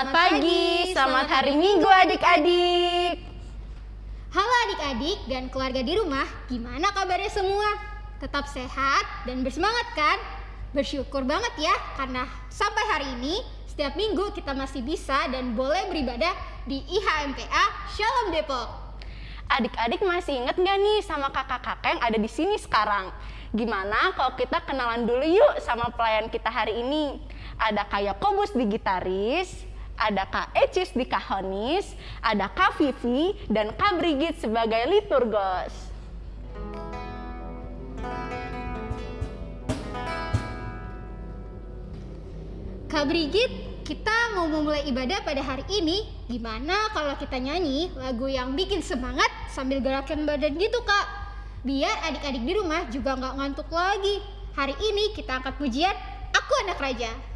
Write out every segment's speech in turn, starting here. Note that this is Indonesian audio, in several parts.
Selamat pagi, selamat hari Minggu adik-adik. Halo adik-adik dan keluarga di rumah, gimana kabarnya semua? Tetap sehat dan bersemangat kan? Bersyukur banget ya karena sampai hari ini setiap minggu kita masih bisa dan boleh beribadah di IHMPA Shalom Depok. Adik-adik masih inget nggak nih sama kakak-kakak yang ada di sini sekarang? Gimana kalau kita kenalan dulu yuk sama pelayan kita hari ini? Ada Kak Yakobus di gitaris, ada Kak Ecis di kahonis, ada Kak Vivi dan Kak Brigit sebagai liturgos. Kak Brigit, kita mau memulai ibadah pada hari ini. Gimana kalau kita nyanyi lagu yang bikin semangat sambil gerakan badan gitu kak? Biar adik-adik di rumah juga nggak ngantuk lagi. Hari ini kita angkat pujian Aku Anak Raja.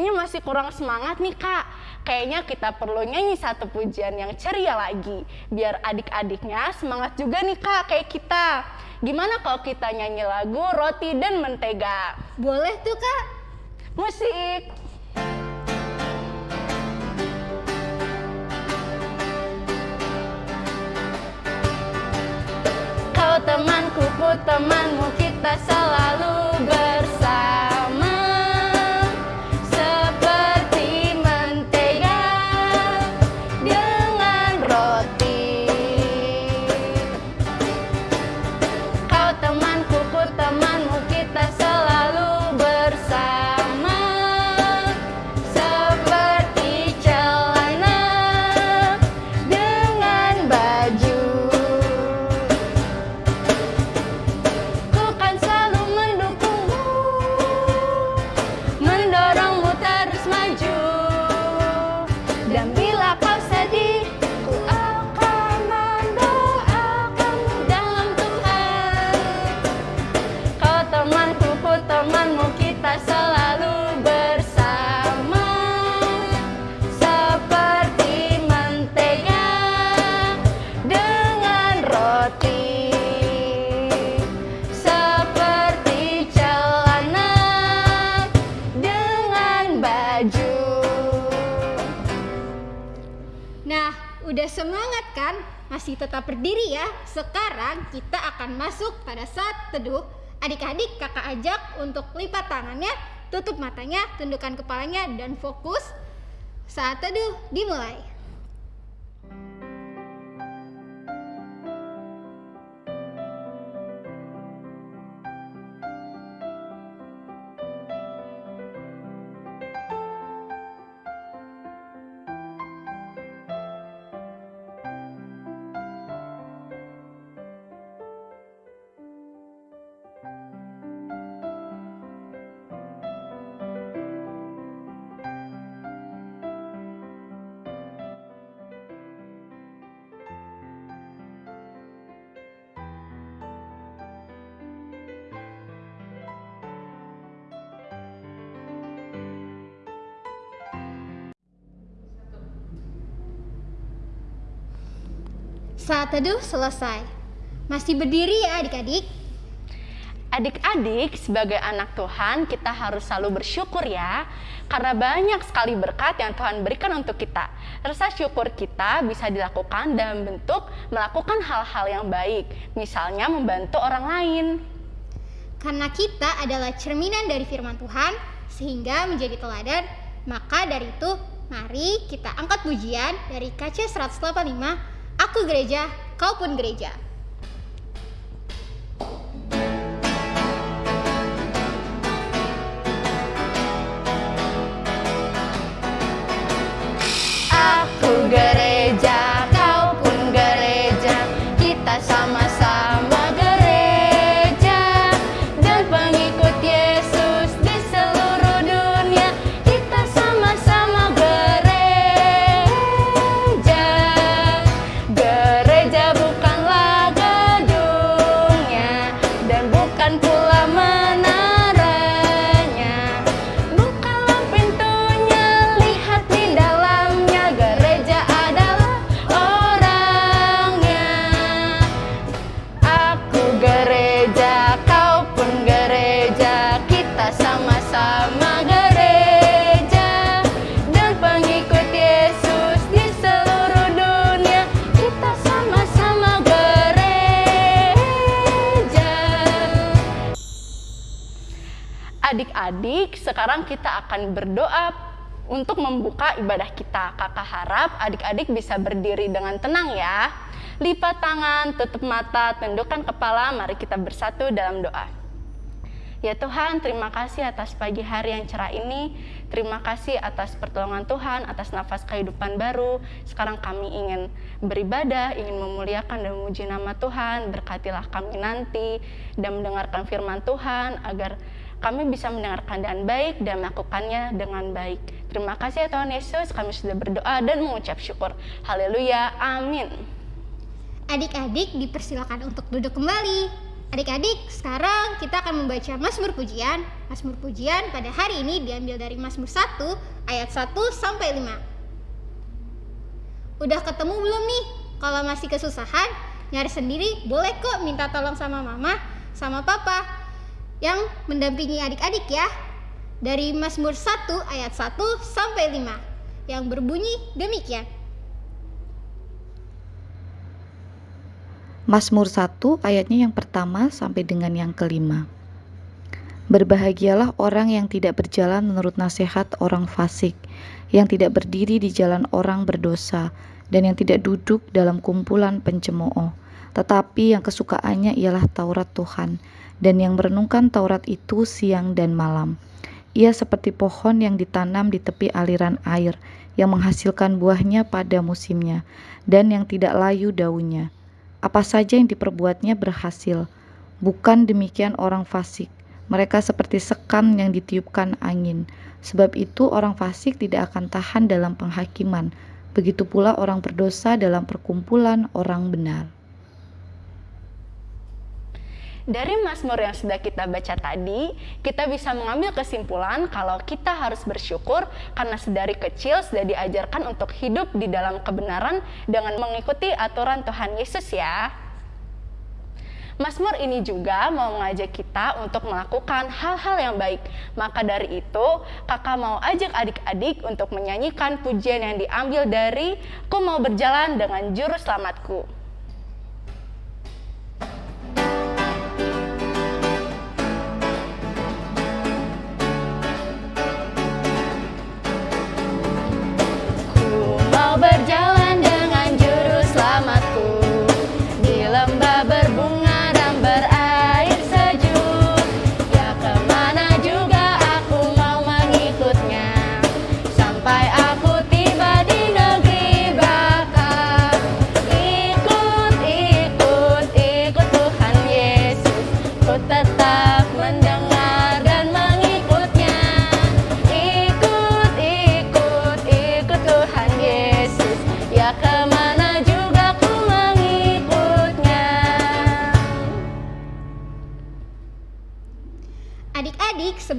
Kayaknya masih kurang semangat nih kak. Kayaknya kita perlu nyanyi satu pujian yang ceria lagi. Biar adik-adiknya semangat juga nih kak kayak kita. Gimana kalau kita nyanyi lagu Roti dan Mentega? Boleh tuh kak? Musik! Kau temanku, ku temanmu, kita selalu Nah, udah semangat kan? Masih tetap berdiri ya. Sekarang kita akan masuk pada saat teduh. Adik-adik kakak ajak untuk lipat tangannya, tutup matanya, tundukkan kepalanya, dan fokus. Saat teduh dimulai. Saat teduh selesai. Masih berdiri ya adik-adik? Adik-adik, sebagai anak Tuhan, kita harus selalu bersyukur ya, karena banyak sekali berkat yang Tuhan berikan untuk kita. Rasa syukur kita bisa dilakukan dalam bentuk melakukan hal-hal yang baik, misalnya membantu orang lain. Karena kita adalah cerminan dari firman Tuhan, sehingga menjadi teladan, maka dari itu mari kita angkat pujian dari KC 185, Aku gereja, kau pun gereja. Kita akan berdoa untuk membuka ibadah kita. Kakak harap adik-adik bisa berdiri dengan tenang ya. Lipat tangan, tutup mata, tundukkan kepala, mari kita bersatu dalam doa. Ya Tuhan, terima kasih atas pagi hari yang cerah ini. Terima kasih atas pertolongan Tuhan, atas nafas kehidupan baru. Sekarang kami ingin beribadah, ingin memuliakan dan memuji nama Tuhan. Berkatilah kami nanti dan mendengarkan firman Tuhan agar kami bisa mendengarkan dengan baik dan melakukannya dengan baik. Terima kasih ya Tuhan Yesus, kami sudah berdoa dan mengucap syukur. Haleluya, amin. Adik-adik dipersilakan untuk duduk kembali. Adik-adik, sekarang kita akan membaca Mazmur Pujian. Mazmur Pujian pada hari ini diambil dari Mazmur 1 ayat 1 sampai 5. Udah ketemu belum nih? Kalau masih kesusahan, nyari sendiri boleh kok minta tolong sama mama, sama papa yang mendampingi adik-adik ya. Dari Mazmur 1 ayat 1 sampai 5 yang berbunyi demikian. Mazmur 1 ayatnya yang pertama sampai dengan yang kelima. Berbahagialah orang yang tidak berjalan menurut nasihat orang fasik, yang tidak berdiri di jalan orang berdosa, dan yang tidak duduk dalam kumpulan pencemooh, tetapi yang kesukaannya ialah Taurat Tuhan, dan yang merenungkan Taurat itu siang dan malam. Ia seperti pohon yang ditanam di tepi aliran air, yang menghasilkan buahnya pada musimnya, dan yang tidak layu daunnya apa saja yang diperbuatnya berhasil. Bukan demikian orang fasik. Mereka seperti sekam yang ditiupkan angin. Sebab itu orang fasik tidak akan tahan dalam penghakiman. Begitu pula orang berdosa dalam perkumpulan orang benar. Dari Mazmur yang sudah kita baca tadi, kita bisa mengambil kesimpulan kalau kita harus bersyukur karena sedari kecil sudah diajarkan untuk hidup di dalam kebenaran dengan mengikuti aturan Tuhan Yesus ya. Mazmur ini juga mau mengajak kita untuk melakukan hal-hal yang baik. Maka dari itu, kakak mau ajak adik-adik untuk menyanyikan pujian yang diambil dari Ku mau berjalan dengan juru selamatku. berjalan.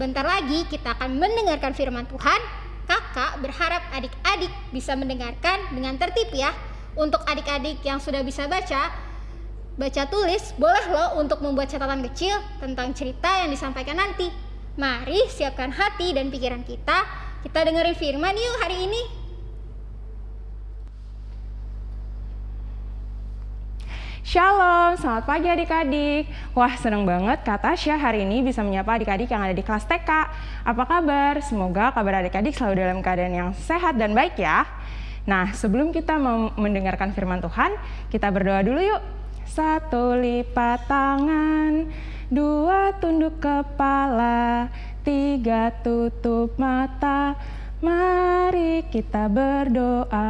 Sebentar lagi kita akan mendengarkan firman Tuhan. Kakak berharap adik-adik bisa mendengarkan dengan tertib ya. Untuk adik-adik yang sudah bisa baca, baca tulis, boleh loh untuk membuat catatan kecil tentang cerita yang disampaikan nanti. Mari siapkan hati dan pikiran kita. Kita dengerin firman yuk hari ini. Shalom, selamat pagi adik-adik. Wah, senang banget Kak Tasya hari ini bisa menyapa adik-adik yang ada di kelas TK. Apa kabar? Semoga kabar adik-adik selalu dalam keadaan yang sehat dan baik ya. Nah, sebelum kita mendengarkan firman Tuhan, kita berdoa dulu yuk. Satu lipat tangan, dua tunduk kepala, tiga tutup mata. Mari kita berdoa.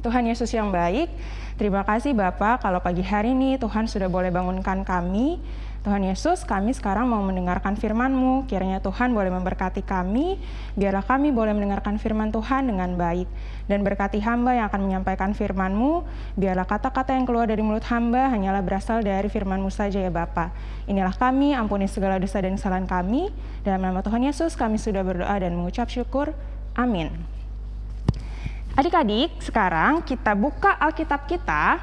Tuhan Yesus yang baik, Terima kasih Bapak kalau pagi hari ini Tuhan sudah boleh bangunkan kami. Tuhan Yesus, kami sekarang mau mendengarkan firman-Mu. Kiranya Tuhan boleh memberkati kami, biarlah kami boleh mendengarkan firman Tuhan dengan baik. Dan berkati hamba yang akan menyampaikan firman-Mu, biarlah kata-kata yang keluar dari mulut hamba hanyalah berasal dari firman-Mu saja ya Bapa. Inilah kami, ampuni segala dosa dan kesalahan kami. Dalam nama Tuhan Yesus kami sudah berdoa dan mengucap syukur. Amin. Adik-adik, sekarang kita buka Alkitab kita.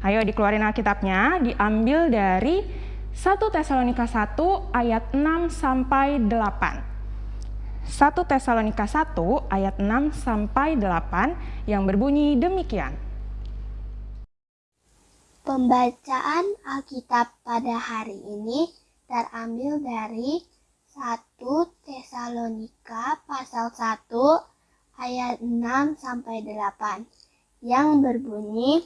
Ayo dikeluarin Alkitabnya, diambil dari 1 Tesalonika 1 ayat 6 sampai 8. 1 Tesalonika 1 ayat 6 sampai 8 yang berbunyi demikian. Pembacaan Alkitab pada hari ini terambil dari 1 Tesalonika pasal 1 ayat 6 sampai 8 yang berbunyi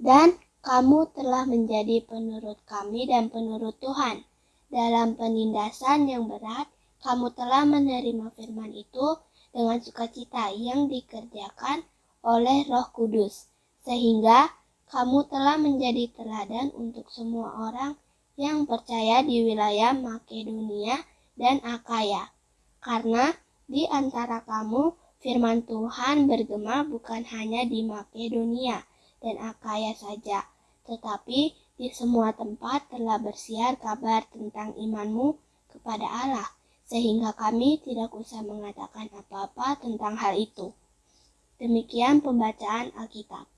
Dan kamu telah menjadi penurut kami dan penurut Tuhan. Dalam penindasan yang berat, kamu telah menerima firman itu dengan sukacita yang dikerjakan oleh Roh Kudus, sehingga kamu telah menjadi teladan untuk semua orang yang percaya di wilayah Makedonia dan Akaya. Karena di antara kamu firman Tuhan bergema bukan hanya di Makedonia dan Akaya saja, tetapi di semua tempat telah bersiar kabar tentang imanmu kepada Allah, sehingga kami tidak usah mengatakan apa-apa tentang hal itu. Demikian pembacaan Alkitab.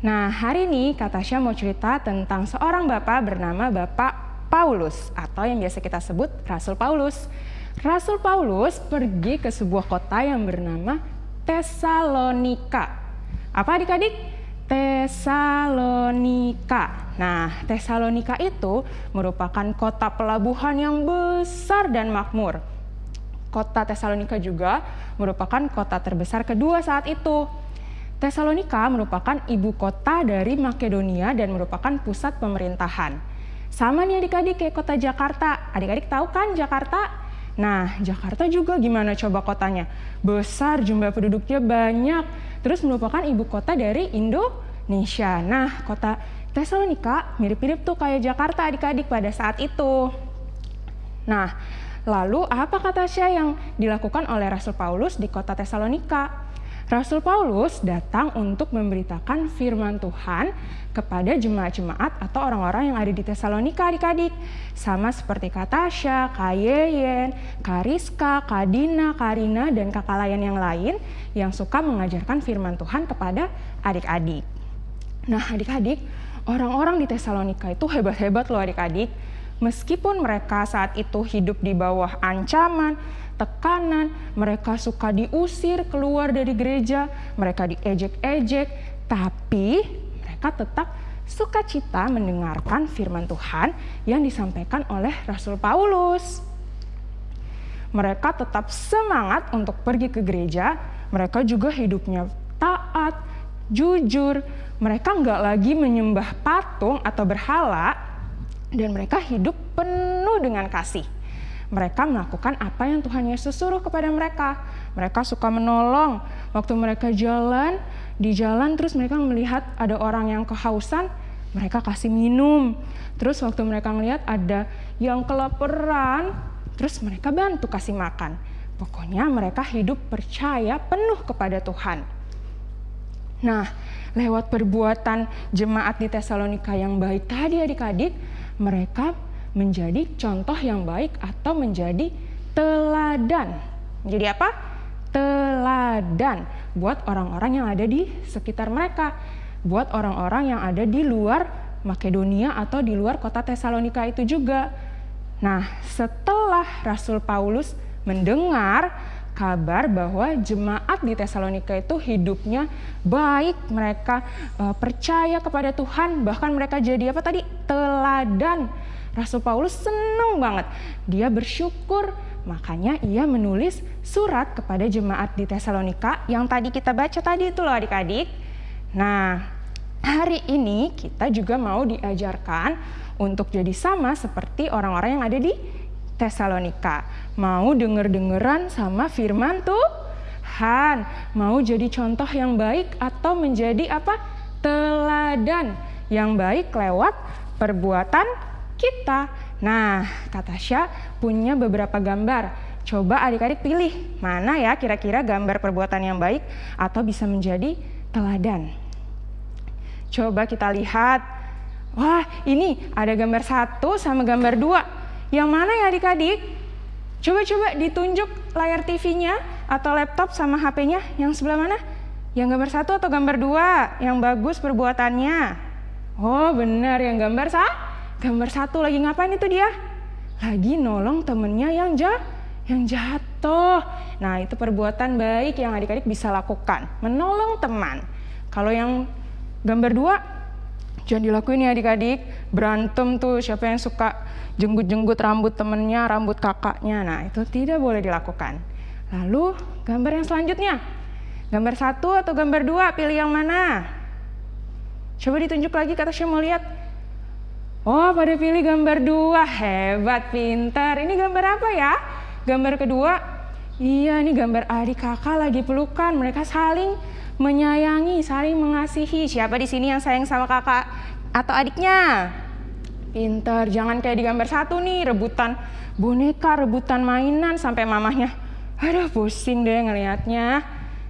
Nah, hari ini Kak Tasya mau cerita tentang seorang bapak bernama Bapak Paulus atau yang biasa kita sebut Rasul Paulus. Rasul Paulus pergi ke sebuah kota yang bernama Tesalonika. Apa adik-adik? Tesalonika. Nah, Tesalonika itu merupakan kota pelabuhan yang besar dan makmur. Kota Tesalonika juga merupakan kota terbesar kedua saat itu. Tesalonika merupakan ibu kota dari Makedonia dan merupakan pusat pemerintahan. Sama nih adik-adik kayak kota Jakarta. Adik-adik tahu kan Jakarta? Nah, Jakarta juga gimana coba kotanya? Besar, jumlah penduduknya banyak. Terus merupakan ibu kota dari Indonesia. Nah, kota Tesalonika mirip-mirip tuh kayak Jakarta adik-adik pada saat itu. Nah, lalu apa kata Syah yang dilakukan oleh Rasul Paulus di kota Tesalonika? Rasul Paulus datang untuk memberitakan firman Tuhan kepada jemaat-jemaat atau orang-orang yang ada di Tesalonika adik-adik. Sama seperti Katasha, Kayeyen, Kariska, Kadina, Karina, dan kakak lain yang lain yang suka mengajarkan firman Tuhan kepada adik-adik. Nah adik-adik, orang-orang di Tesalonika itu hebat-hebat loh adik-adik. Meskipun mereka saat itu hidup di bawah ancaman, tekanan, mereka suka diusir keluar dari gereja, mereka diejek-ejek, tapi mereka tetap sukacita mendengarkan firman Tuhan yang disampaikan oleh Rasul Paulus. Mereka tetap semangat untuk pergi ke gereja, mereka juga hidupnya taat, jujur, mereka nggak lagi menyembah patung atau berhala, dan mereka hidup penuh dengan kasih mereka melakukan apa yang Tuhan Yesus suruh kepada mereka. Mereka suka menolong. Waktu mereka jalan, di jalan terus mereka melihat ada orang yang kehausan, mereka kasih minum. Terus waktu mereka melihat ada yang kelaparan, terus mereka bantu kasih makan. Pokoknya mereka hidup percaya penuh kepada Tuhan. Nah, lewat perbuatan jemaat di Tesalonika yang baik tadi adik-adik, mereka menjadi contoh yang baik atau menjadi teladan. Menjadi apa? Teladan buat orang-orang yang ada di sekitar mereka, buat orang-orang yang ada di luar Makedonia atau di luar kota Tesalonika itu juga. Nah, setelah Rasul Paulus mendengar kabar bahwa jemaat di Tesalonika itu hidupnya baik, mereka uh, percaya kepada Tuhan, bahkan mereka jadi apa tadi? teladan Rasul Paulus senang banget. Dia bersyukur, makanya ia menulis surat kepada jemaat di Tesalonika yang tadi kita baca tadi itu loh adik-adik. Nah, hari ini kita juga mau diajarkan untuk jadi sama seperti orang-orang yang ada di Tesalonika. Mau denger-dengeran sama firman Tuhan. Mau jadi contoh yang baik atau menjadi apa? Teladan yang baik lewat perbuatan kita. Nah, kata Tasya punya beberapa gambar. Coba adik-adik pilih mana ya kira-kira gambar perbuatan yang baik atau bisa menjadi teladan. Coba kita lihat. Wah, ini ada gambar satu sama gambar dua. Yang mana ya adik-adik? Coba-coba ditunjuk layar TV-nya atau laptop sama HP-nya yang sebelah mana? Yang gambar satu atau gambar dua? Yang bagus perbuatannya? Oh benar, yang gambar satu Gambar satu lagi ngapain itu dia? Lagi nolong temennya yang jah yang jatuh. Nah, itu perbuatan baik yang adik-adik bisa lakukan, menolong teman. Kalau yang gambar dua, jangan dilakuin ya adik-adik. Berantem tuh siapa yang suka jenggut-jenggut rambut temennya, rambut kakaknya. Nah itu tidak boleh dilakukan. Lalu gambar yang selanjutnya. Gambar satu atau gambar dua, pilih yang mana? Coba ditunjuk lagi kata saya mau lihat. Oh pada pilih gambar dua, hebat, pintar. Ini gambar apa ya? Gambar kedua, iya ini gambar adik kakak lagi pelukan. Mereka saling menyayangi, saling mengasihi. Siapa di sini yang sayang sama kakak atau adiknya? Pintar, jangan kayak di gambar satu nih, rebutan boneka, rebutan mainan sampai mamahnya. Aduh pusing deh ngelihatnya,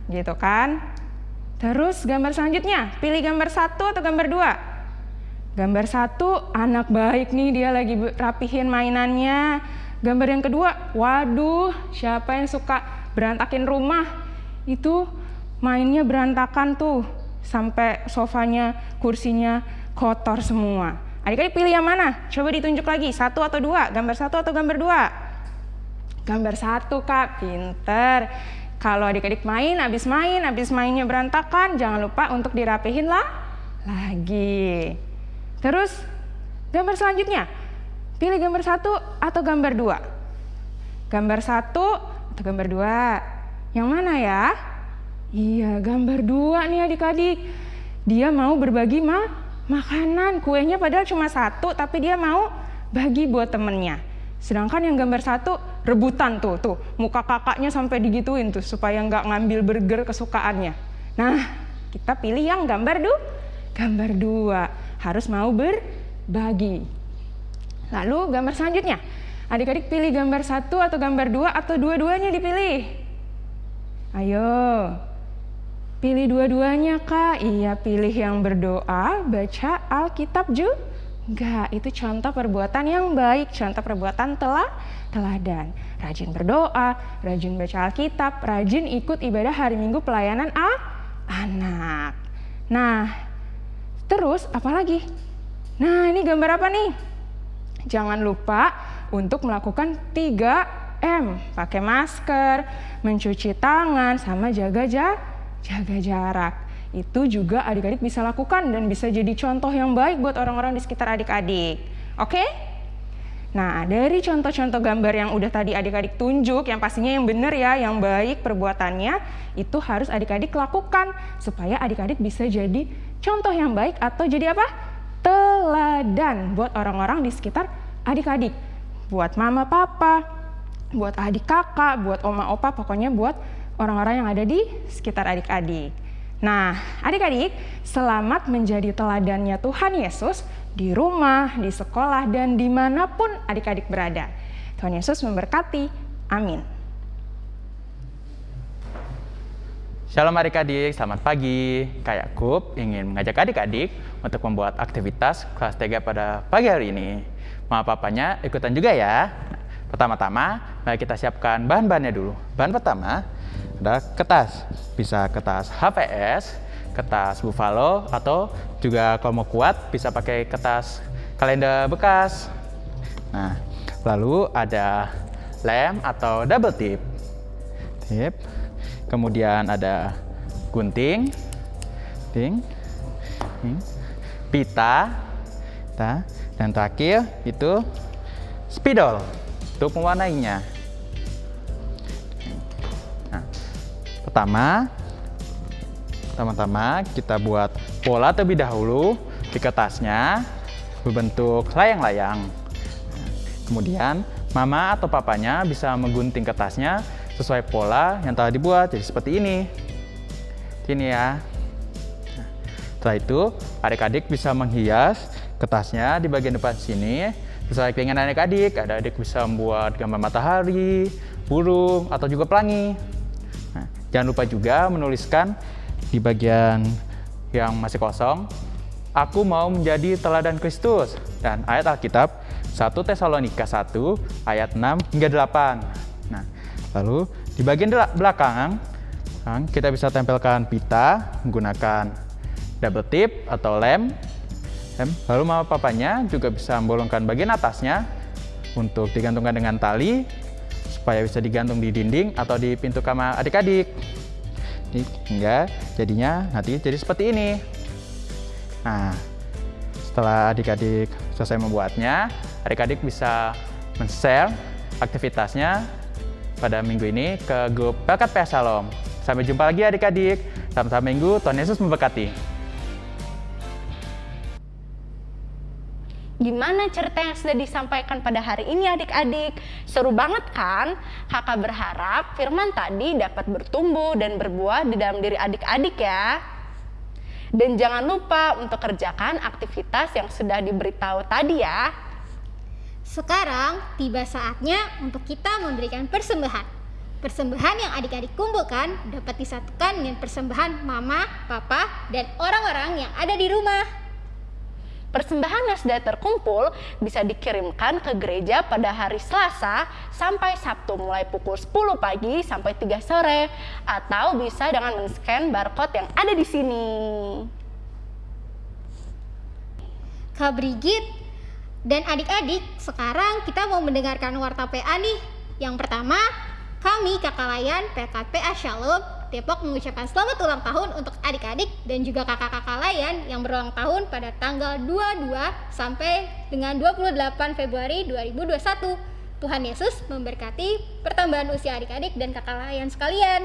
gitu kan? Terus gambar selanjutnya, pilih gambar satu atau gambar dua? Gambar satu, anak baik nih dia lagi rapihin mainannya. Gambar yang kedua, waduh siapa yang suka berantakin rumah? Itu mainnya berantakan tuh, sampai sofanya, kursinya kotor semua. Adik-adik pilih yang mana? Coba ditunjuk lagi, satu atau dua? Gambar satu atau gambar dua? Gambar satu kak, pinter. Kalau adik-adik main, habis main, habis mainnya berantakan, jangan lupa untuk dirapihin lah lagi. Terus gambar selanjutnya, pilih gambar satu atau gambar dua. Gambar satu atau gambar dua, yang mana ya? Iya, gambar dua nih adik-adik. Dia mau berbagi ma makanan, kuenya padahal cuma satu, tapi dia mau bagi buat temennya. Sedangkan yang gambar satu rebutan tuh, tuh muka kakaknya sampai digituin tuh supaya nggak ngambil burger kesukaannya. Nah, kita pilih yang gambar du, gambar dua harus mau berbagi. Lalu gambar selanjutnya, adik-adik pilih gambar satu atau gambar dua atau dua-duanya dipilih. Ayo, pilih dua-duanya kak. Iya pilih yang berdoa, baca Alkitab juga itu contoh perbuatan yang baik, contoh perbuatan telah teladan. Rajin berdoa, rajin baca Alkitab, rajin ikut ibadah hari Minggu pelayanan a anak. Nah, terus apa lagi? Nah, ini gambar apa nih? Jangan lupa untuk melakukan 3M, pakai masker, mencuci tangan, sama jaga jaga jarak itu juga adik-adik bisa lakukan dan bisa jadi contoh yang baik buat orang-orang di sekitar adik-adik. Oke? Nah, dari contoh-contoh gambar yang udah tadi adik-adik tunjuk, yang pastinya yang benar ya, yang baik perbuatannya, itu harus adik-adik lakukan supaya adik-adik bisa jadi contoh yang baik atau jadi apa? Teladan buat orang-orang di sekitar adik-adik. Buat mama papa, buat adik kakak, buat oma opa, pokoknya buat orang-orang yang ada di sekitar adik-adik. Nah, adik-adik, selamat menjadi teladannya Tuhan Yesus di rumah, di sekolah, dan di mana pun adik-adik berada. Tuhan Yesus memberkati. Amin. Shalom adik-adik, selamat pagi. Kak Yakub ingin mengajak adik-adik untuk membuat aktivitas kelas 3 pada pagi hari ini. Mama papanya ikutan juga ya. Pertama-tama, mari kita siapkan bahan-bahannya dulu. Bahan pertama, ada kertas. Bisa kertas HVS kertas buffalo atau juga kalau mau kuat bisa pakai kertas kalender bekas. Nah lalu ada lem atau double tip. Tip. Kemudian ada gunting. Pita. Pita. Dan terakhir itu spidol. Untuk mewarnainya Pertama, pertama-tama kita buat pola terlebih dahulu di kertasnya berbentuk layang-layang. Kemudian mama atau papanya bisa menggunting kertasnya sesuai pola yang telah dibuat jadi seperti ini. Ini ya. Setelah itu, adik-adik bisa menghias kertasnya di bagian depan sini sesuai keinginan adik-adik. Ada adik bisa membuat gambar matahari, burung, atau juga pelangi. Jangan lupa juga menuliskan di bagian yang masih kosong, aku mau menjadi teladan Kristus. Dan ayat Alkitab 1 Tesalonika 1 ayat 6 hingga 8. Nah, lalu di bagian belakang kita bisa tempelkan pita menggunakan double tip atau lem. Lalu mama papanya juga bisa membolongkan bagian atasnya untuk digantungkan dengan tali supaya bisa digantung di dinding atau di pintu kamar adik-adik hingga jadinya nanti jadi seperti ini nah Setelah adik-adik selesai membuatnya, adik-adik bisa men-share aktivitasnya pada minggu ini ke grup Pelkat PA Shalom. Sampai jumpa lagi adik-adik. Selamat minggu, Tuhan Yesus memberkati. Gimana cerita yang sudah disampaikan pada hari ini adik-adik? Seru banget kan? Kakak berharap firman tadi dapat bertumbuh dan berbuah di dalam diri adik-adik ya. Dan jangan lupa untuk kerjakan aktivitas yang sudah diberitahu tadi ya. Sekarang tiba saatnya untuk kita memberikan persembahan. Persembahan yang adik-adik kumpulkan dapat disatukan dengan persembahan mama, papa, dan orang-orang yang ada di rumah. Persembahan yang sudah terkumpul bisa dikirimkan ke gereja pada hari Selasa sampai Sabtu mulai pukul 10 pagi sampai 3 sore atau bisa dengan men-scan barcode yang ada di sini. Kak Brigit dan adik-adik, sekarang kita mau mendengarkan warta PA nih. Yang pertama, kami Kakak Layan PKPA Shalom Depok mengucapkan selamat ulang tahun untuk adik-adik dan juga kakak-kakak lain yang berulang tahun pada tanggal 22 sampai dengan 28 Februari 2021. Tuhan Yesus memberkati pertambahan usia adik-adik dan kakak lain sekalian.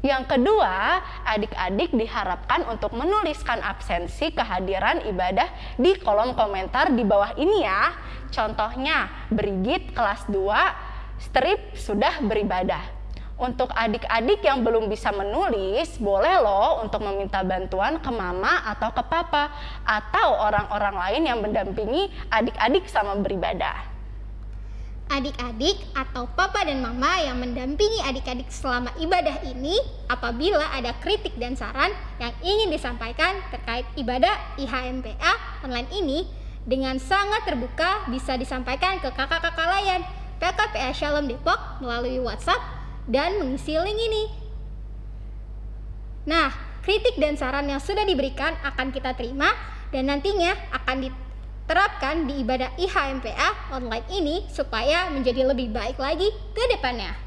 Yang kedua, adik-adik diharapkan untuk menuliskan absensi kehadiran ibadah di kolom komentar di bawah ini ya. Contohnya, Brigit kelas 2, strip sudah beribadah. Untuk adik-adik yang belum bisa menulis, boleh loh untuk meminta bantuan ke mama atau ke papa atau orang-orang lain yang mendampingi adik-adik sama beribadah. Adik-adik atau papa dan mama yang mendampingi adik-adik selama ibadah ini apabila ada kritik dan saran yang ingin disampaikan terkait ibadah IHMPA online ini dengan sangat terbuka bisa disampaikan ke kakak-kakak layan PKPA Shalom Depok melalui WhatsApp dan mengisi link ini. Nah, kritik dan saran yang sudah diberikan akan kita terima dan nantinya akan diterapkan di ibadah IHMPA online ini supaya menjadi lebih baik lagi ke depannya.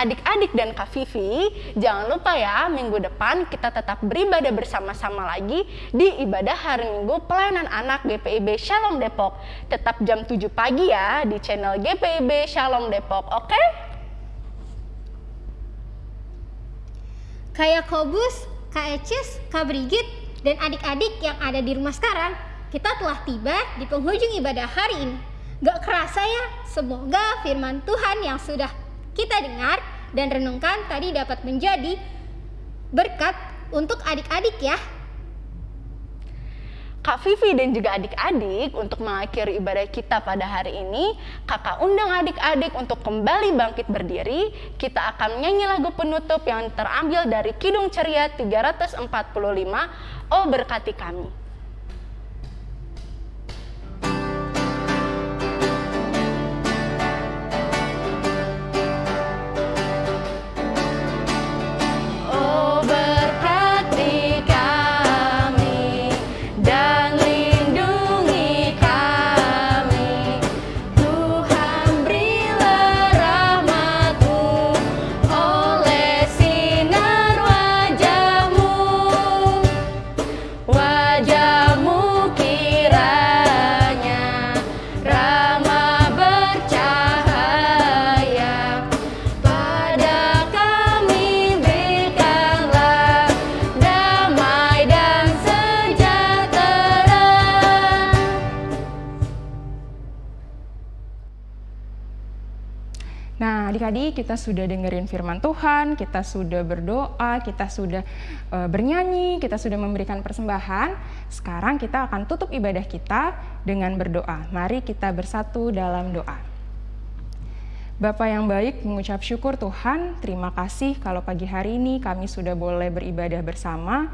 Adik-adik dan Kak Vivi, jangan lupa ya minggu depan kita tetap beribadah bersama-sama lagi di ibadah hari Minggu pelayanan anak GPIB Shalom Depok. Tetap jam 7 pagi ya di channel GPIB Shalom Depok, oke? Okay? Kayak Kobus, Kak Ecis, Kak Brigit, dan adik-adik yang ada di rumah sekarang, kita telah tiba di penghujung ibadah hari ini. Gak kerasa ya, semoga firman Tuhan yang sudah kita dengar dan renungkan tadi dapat menjadi berkat untuk adik-adik ya. Kak Vivi dan juga adik-adik untuk mengakhiri ibadah kita pada hari ini, kakak undang adik-adik untuk kembali bangkit berdiri. Kita akan menyanyi lagu penutup yang terambil dari Kidung Ceria 345, Oh Berkati Kami. Tadi kita sudah dengerin firman Tuhan, kita sudah berdoa, kita sudah uh, bernyanyi, kita sudah memberikan persembahan. Sekarang kita akan tutup ibadah kita dengan berdoa. Mari kita bersatu dalam doa. Bapak yang baik, mengucap syukur Tuhan, terima kasih kalau pagi hari ini kami sudah boleh beribadah bersama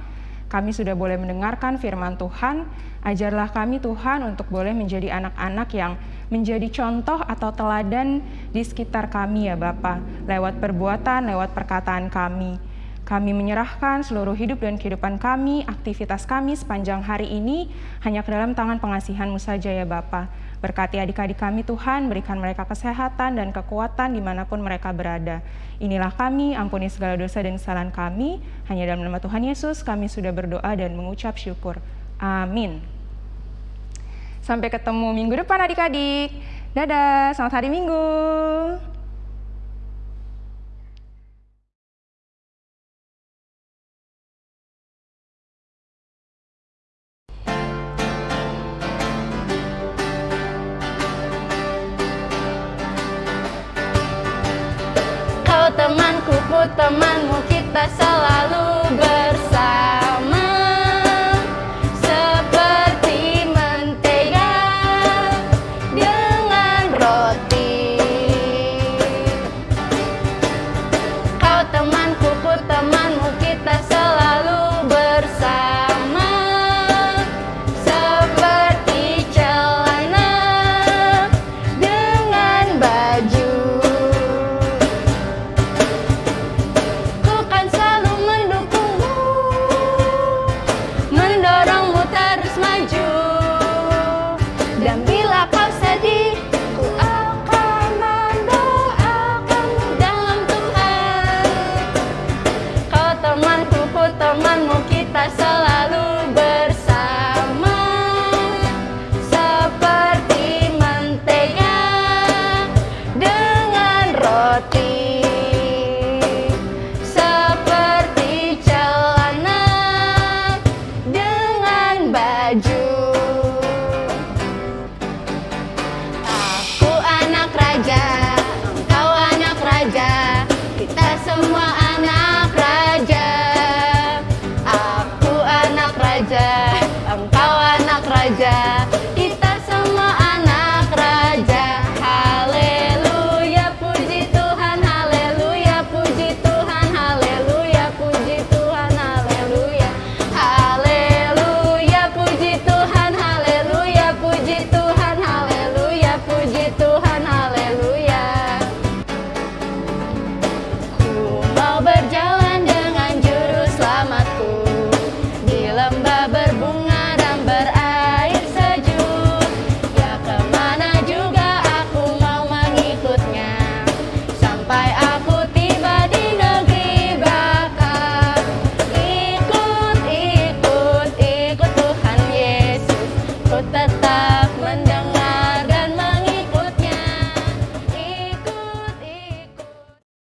kami sudah boleh mendengarkan firman Tuhan. Ajarlah kami Tuhan untuk boleh menjadi anak-anak yang menjadi contoh atau teladan di sekitar kami ya Bapa, lewat perbuatan, lewat perkataan kami. Kami menyerahkan seluruh hidup dan kehidupan kami, aktivitas kami sepanjang hari ini hanya ke dalam tangan pengasihan-Mu saja ya Bapa. Berkati adik-adik kami Tuhan, berikan mereka kesehatan dan kekuatan di mana pun mereka berada. Inilah kami, ampuni segala dosa dan kesalahan kami. Hanya dalam nama Tuhan Yesus kami sudah berdoa dan mengucap syukur. Amin. Sampai ketemu minggu depan adik-adik. Dadah, selamat hari Minggu.